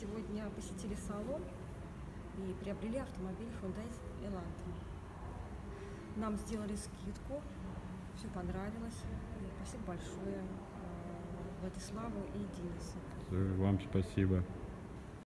сегодня посетили салон и приобрели автомобиль Hyundai Elantra. Нам сделали скидку, все понравилось. Спасибо большое э, Владиславу и Денису. Вам спасибо.